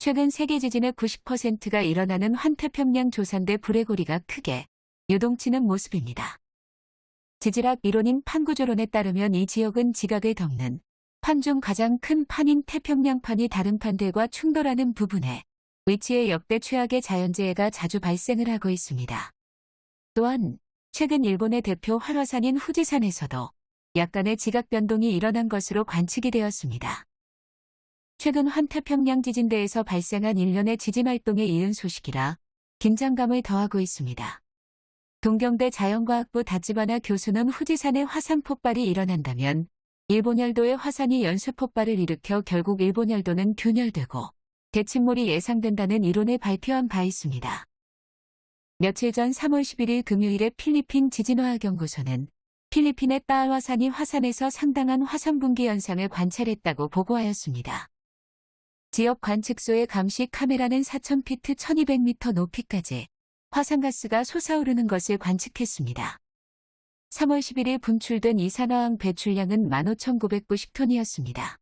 최근 세계 지진의 90%가 일어나는 환태평양 조산대 불레고리가 크게 요동치는 모습입니다. 지질학 이론인 판구조론에 따르면 이 지역은 지각을 덮는 판 중 가장 큰 판인 태평양판이 다른 판들과 충돌하는 부분에 위치해 역대 최악의 자연재해가 자주 발생을 하고 있습니다. 또한 최근 일본의 대표 활화산인 후지산에서도 약간의 지각 변동이 일어난 것으로 관측이 되었습니다. 최근 환태평양 지진대에서 발생한 일련의 지진 활동에 이은 소식이라 긴장감을 더하고 있습니다. 동경대 자연과학부 다치바나 교수는 후지산의 화산 폭발이 일어난다면 일본 열도의 화산이 연쇄 폭발을 일으켜 결국 일본 열도는 균열되고 대침몰이 예상된다는 이론을 발표한 바 있습니다. 며칠 전 3월 11일 금요일에 필리핀 지진화학연구소는 필리핀의 따화산이 화산에서 상당한 화산 분기 현상을 관찰했다고 보고하였습니다. 지역 관측소의 감시 카메라는 4,000피트 1200m 높이까지 화산가스가 솟아오르는 것을 관측했습니다. 3월 11일 분출된 이산화황 배출량은 15,990톤이었습니다.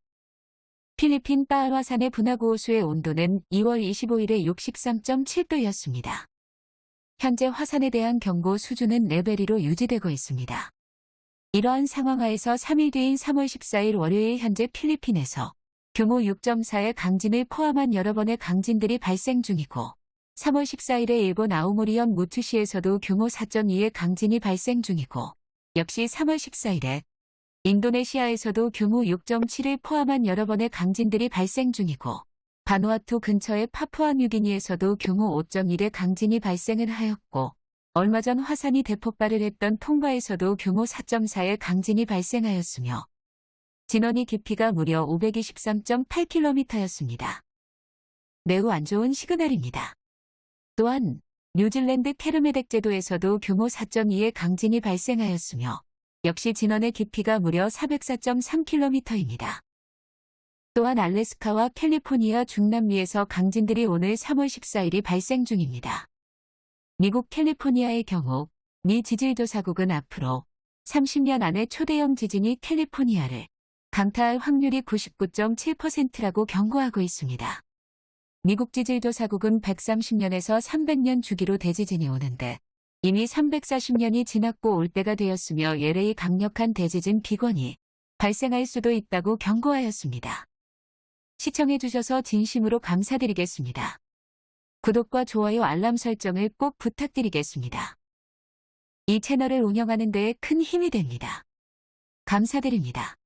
필리핀 따알화산의 분화구 호수의 온도는 2월 25일에 63.7도였습니다. 현재 화산에 대한 경고 수준은 레벨 2로 유지되고 있습니다. 이러한 상황하에서 3일 뒤인 3월 14일 월요일 현재 필리핀에서 규모 6.4의 강진을 포함한 여러 번의 강진들이 발생 중이고 3월 14일에 일본 아오모리현 무투시에서도 규모 4.2의 강진이 발생 중이고 역시 3월 14일에 인도네시아에서도 규모 6.7을 포함한 여러 번의 강진들이 발생 중이고 바누아투 근처의 파푸아 뉴기니에서도 규모 5.1의 강진이 발생을 하였고 얼마 전 화산이 대폭발을 했던 통과에서도 규모 4.4의 강진이 발생하였으며 진원이 깊이가 무려 523.8km였습니다. 매우 안 좋은 시그널입니다. 또한 뉴질랜드 캐르메덱 제도에서도 규모 4.2의 강진이 발생하였으며 역시 진원의 깊이가 무려 404.3km입니다. 또한 알래스카와 캘리포니아 중남미에서 강진들이 오늘 3월 14일이 발생 중입니다. 미국 캘리포니아의 경우 미 지질조사국은 앞으로 30년 안에 초대형 지진이 캘리포니아를 강타할 확률이 99.7%라고 경고하고 있습니다. 미국 지질조사국은 130년에서 300년 주기로 대지진이 오는데 이미 340년이 지났고 올 때가 되었으며 LA 강력한 대지진 비권이 발생할 수도 있다고 경고하였습니다. 시청해주셔서 진심으로 감사드리겠습니다. 구독과 좋아요 알람 설정을 꼭 부탁드리겠습니다. 이 채널을 운영하는 데에 큰 힘이 됩니다. 감사드립니다.